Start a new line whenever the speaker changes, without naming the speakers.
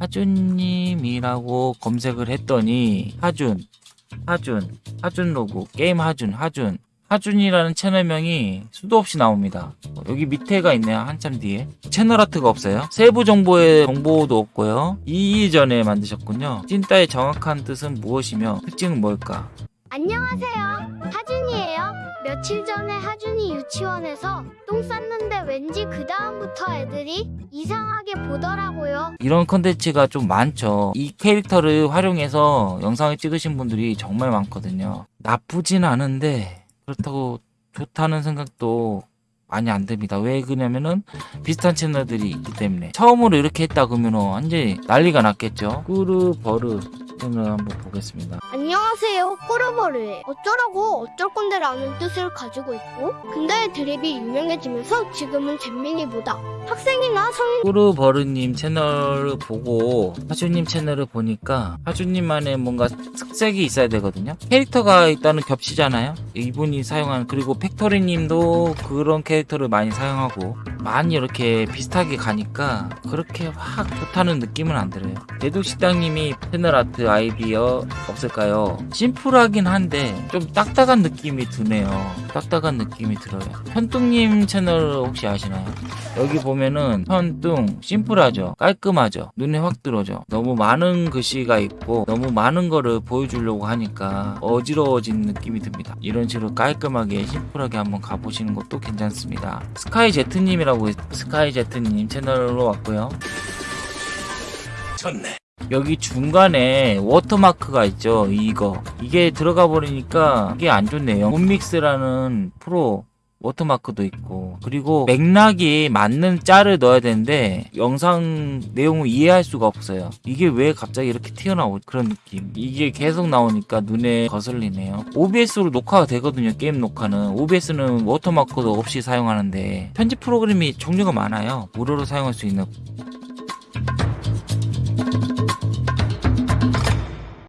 하준님이라고 검색을 했더니 하준 하준 하준 로고 게임 하준 하준 하준이라는 채널명이 수도 없이 나옵니다. 어, 여기 밑에가 있네요 한참 뒤에. 채널 아트가 없어요? 세부 정보의 정보도 없고요. 이전에 만드셨군요. 찐따의 정확한 뜻은 무엇이며 특징은 뭘까?
안녕하세요. 하준이에요. 며칠 전에 하준이 유치원에서 똥 쌌는데 왠지 그 다음부터 애들이 이상하게 보더라고요.
이런 컨텐츠가 좀 많죠. 이 캐릭터를 활용해서 영상을 찍으신 분들이 정말 많거든요. 나쁘진 않은데 그렇다고 좋다는 생각도 많이 안 듭니다. 왜 그러냐면은 비슷한 채널들이 있기 때문에 처음으로 이렇게 했다 그러면 완전히 난리가 났겠죠. 꾸르 버르 채널 한번 보겠습니다.
안녕하세요. 꼬르버르예요. 어쩌라고 어쩔 건데라는 뜻을 가지고 있고 근데 드립이 유명해지면서 지금은 잼민이보다 학생이나 성인
꾸르버르님 채널을 보고 하주님 채널을 보니까 하주님만의 뭔가 특색이 있어야 되거든요. 캐릭터가 일단은 겹치잖아요. 이분이 사용하는 그리고 팩토리님도 그런 캐릭터를 많이 사용하고 많이 이렇게 비슷하게 가니까 그렇게 확 좋다는 느낌은 안 들어요. 대독식당님이 채널 아트 아이디어 없을까요? 심플하긴 한데 좀 딱딱한 느낌이 드네요. 딱딱한 느낌이 들어요. 현뚱님 채널 혹시 아시나요? 여기 보면은 현뚱 심플하죠 깔끔하죠 눈에 확 들어오죠 너무 많은 글씨가 있고 너무 많은 거를 보여주려고 하니까 어지러워진 느낌이 듭니다 이런 식으로 깔끔하게 심플하게 한번 가보시는 것도 괜찮습니다 스카이 제트님이 라고 있- 스카이 제트님 채널로 왔고요. 여기 중간에 워터마크가 있죠 이거. 이게 들어가 버리니까 이게 안 좋네요. 문믹스라는 프로 워터마크도 있고. 그리고 맥락이 맞는 짤을 넣어야 되는데 영상 내용을 이해할 수가 없어요. 이게 왜 갑자기 이렇게 튀어나오 그런 느낌. 이게 계속 나오니까 눈에 거슬리네요. OBS로 녹화가 되거든요 게임 녹화는. OBS는 워터마크도 없이 사용하는데 편집 프로그램이 종류가 많아요. 무료로 사용할 수 있는